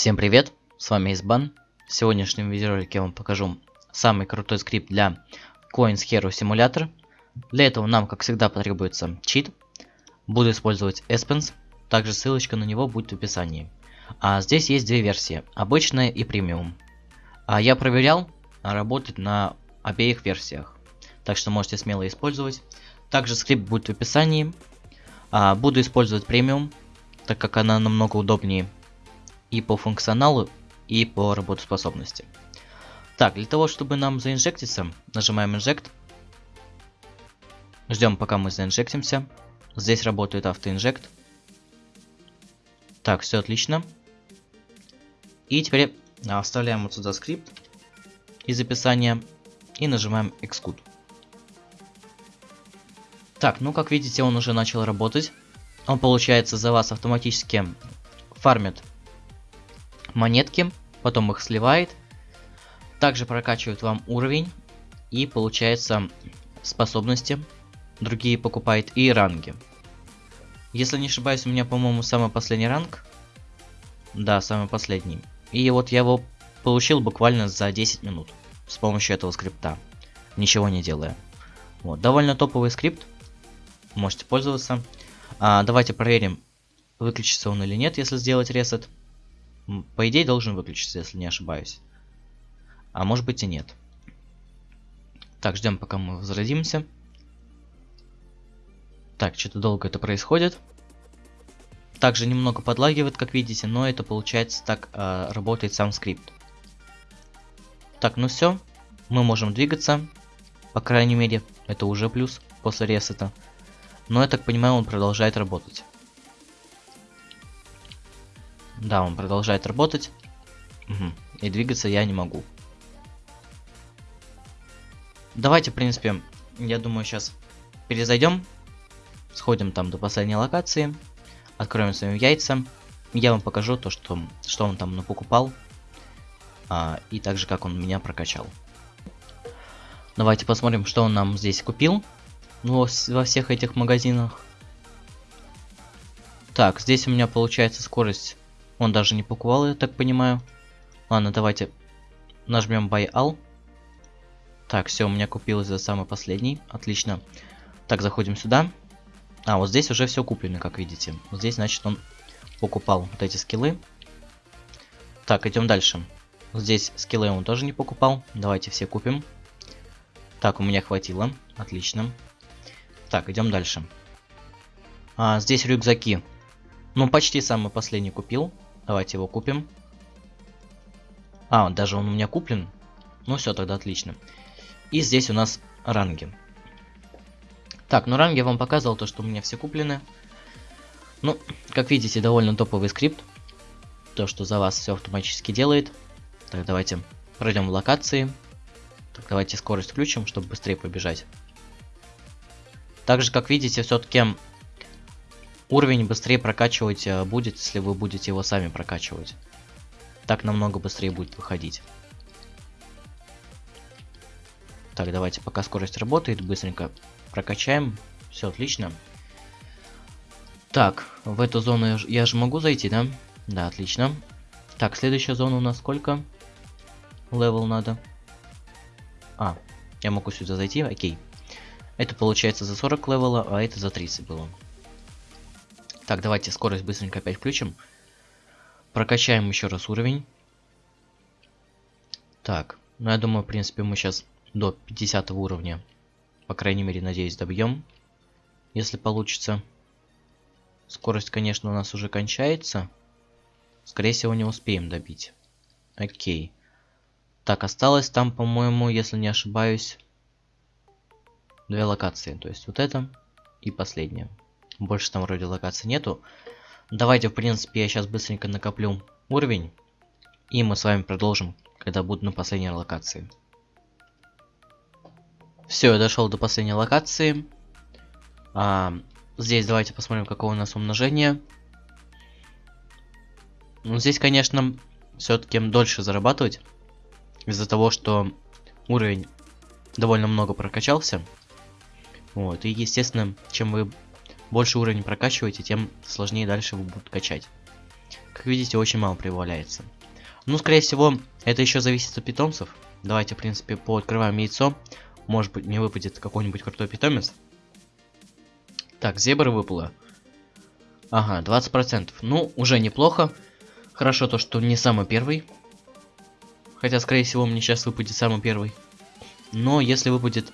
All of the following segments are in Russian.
Всем привет, с вами Избан. В сегодняшнем видеоролике я вам покажу самый крутой скрипт для Coins Hero Simulator. Для этого нам, как всегда, потребуется чит. Буду использовать Espens, также ссылочка на него будет в описании. А здесь есть две версии, обычная и премиум. А я проверял, работает на обеих версиях. Так что можете смело использовать. Также скрипт будет в описании. А, буду использовать премиум, так как она намного удобнее и по функционалу, и по работоспособности. Так, для того, чтобы нам заинжектиться, нажимаем Inject. Ждем, пока мы заинжектимся. Здесь работает автоинжект. Так, все отлично. И теперь вставляем вот сюда скрипт из описания и нажимаем Execute. Так, ну как видите, он уже начал работать. Он, получается, за вас автоматически фармит монетки, потом их сливает. Также прокачивает вам уровень и получается способности. Другие покупает и ранги. Если не ошибаюсь, у меня, по-моему, самый последний ранг. Да, самый последний. И вот я его получил буквально за 10 минут с помощью этого скрипта. Ничего не делая. Вот, довольно топовый скрипт. Можете пользоваться. А, давайте проверим, выключится он или нет, если сделать ресет. По идее должен выключиться, если не ошибаюсь. А может быть и нет. Так, ждем пока мы возродимся. Так, что-то долго это происходит. Также немного подлагивает, как видите, но это получается так э, работает сам скрипт. Так, ну все. Мы можем двигаться. По крайней мере, это уже плюс после ресета. Но я так понимаю, он продолжает работать. Да, он продолжает работать. Угу. И двигаться я не могу. Давайте, в принципе, я думаю, сейчас перезайдем. Сходим там до последней локации. Откроем свои яйца. Я вам покажу то, что, что он там покупал. А, и также, как он меня прокачал. Давайте посмотрим, что он нам здесь купил. Ну, во всех этих магазинах. Так, здесь у меня получается скорость он даже не покупал, я так понимаю. Ладно, давайте нажмем Buy All. Так, все, у меня купилось за самый последний. Отлично. Так, заходим сюда. А, вот здесь уже все куплено, как видите. Вот здесь, значит, он покупал вот эти скиллы. Так, идем дальше. Здесь скиллы он тоже не покупал. Давайте все купим. Так, у меня хватило. Отлично. Так, идем дальше. А, здесь рюкзаки. Ну, почти самый последний купил. Давайте его купим. А, даже он у меня куплен. Ну все, тогда отлично. И здесь у нас ранги. Так, ну ранги я вам показывал, то что у меня все куплены. Ну, как видите, довольно топовый скрипт. То, что за вас все автоматически делает. Так, давайте пройдем в локации. Так, давайте скорость включим, чтобы быстрее побежать. Также, как видите, все-таки Уровень быстрее прокачивать э, будет, если вы будете его сами прокачивать. Так намного быстрее будет выходить. Так, давайте, пока скорость работает, быстренько прокачаем. Все отлично. Так, в эту зону я, я же могу зайти, да? Да, отлично. Так, следующая зона у нас сколько? Левел надо. А, я могу сюда зайти, окей. Это получается за 40 левела, а это за 30 было. Так, давайте скорость быстренько опять включим. Прокачаем еще раз уровень. Так, ну я думаю, в принципе, мы сейчас до 50 уровня, по крайней мере, надеюсь, добьем. Если получится. Скорость, конечно, у нас уже кончается. Скорее всего, не успеем добить. Окей. Так, осталось там, по-моему, если не ошибаюсь, две локации. То есть вот это и последняя. Больше там вроде локаций нету. Давайте, в принципе, я сейчас быстренько накоплю уровень. И мы с вами продолжим, когда буду на последней локации. Все, я дошел до последней локации. А, здесь давайте посмотрим, какое у нас умножение. Ну, здесь, конечно, все-таки дольше зарабатывать. Из-за того, что уровень довольно много прокачался. Вот, и, естественно, чем вы больше уровень прокачиваете, тем сложнее дальше вы будут качать. как видите, очень мало прибавляется. Ну, скорее всего, это еще зависит от питомцев. Давайте, в принципе, пооткрываем яйцо. Может быть, мне выпадет какой-нибудь крутой питомец. Так, зебра выпала. Ага, 20%. Ну, уже неплохо. Хорошо то, что не самый первый. Хотя, скорее всего, мне сейчас выпадет самый первый. Но если выпадет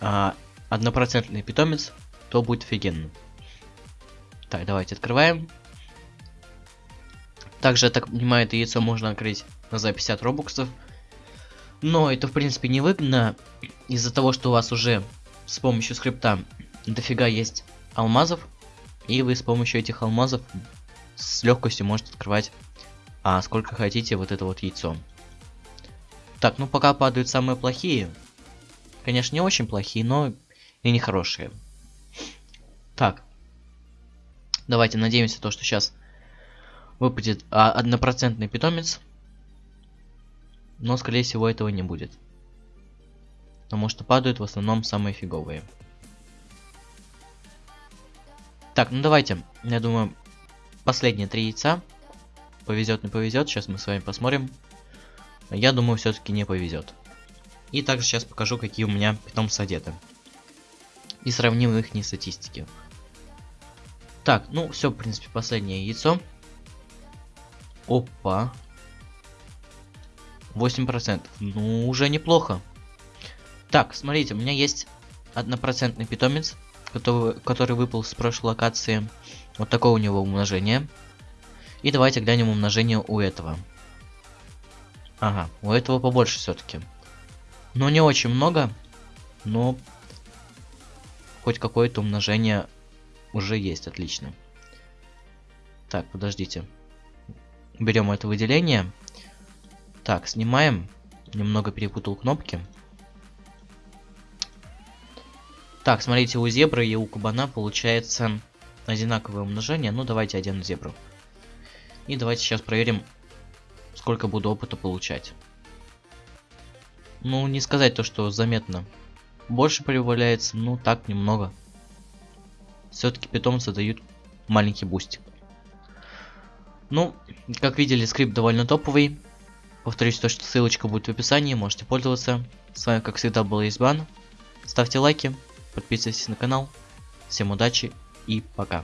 а, однопроцентный питомец, то будет офигенно. Так, давайте открываем. Также, я так понимаю, это яйцо можно открыть за 50 робоксов. Но это, в принципе, не выгодно из-за того, что у вас уже с помощью скрипта дофига есть алмазов. И вы с помощью этих алмазов с легкостью можете открывать а сколько хотите вот это вот яйцо. Так, ну пока падают самые плохие. Конечно, не очень плохие, но и не хорошие. Так. Давайте надеемся, то, что сейчас выпадет а, однопроцентный питомец. Но, скорее всего, этого не будет. Потому что падают в основном самые фиговые. Так, ну давайте, я думаю, последние три яйца. Повезет, не повезет, сейчас мы с вами посмотрим. Я думаю, все-таки не повезет. И также сейчас покажу, какие у меня питомцы одеты. И сравним их не статистики. Так, ну все, в принципе, последнее яйцо. Опа. 8%. Ну, уже неплохо. Так, смотрите, у меня есть однопроцентный питомец который, который выпал с прошлой локации. Вот такое у него умножение. И давайте глянем умножение у этого. Ага, у этого побольше все-таки. Но не очень много, но хоть какое-то умножение уже есть, отлично. Так, подождите. Берем это выделение. Так, снимаем. Немного перепутал кнопки. Так, смотрите, у зебры и у кабана получается одинаковое умножение. Ну, давайте один зебру. И давайте сейчас проверим, сколько буду опыта получать. Ну, не сказать то, что заметно. Больше прибавляется, ну так, немного. Все-таки питомцы дают маленький бустик. Ну, как видели, скрипт довольно топовый. Повторюсь, то, что ссылочка будет в описании, можете пользоваться. С вами, как всегда, был Избан. Ставьте лайки, подписывайтесь на канал. Всем удачи и пока.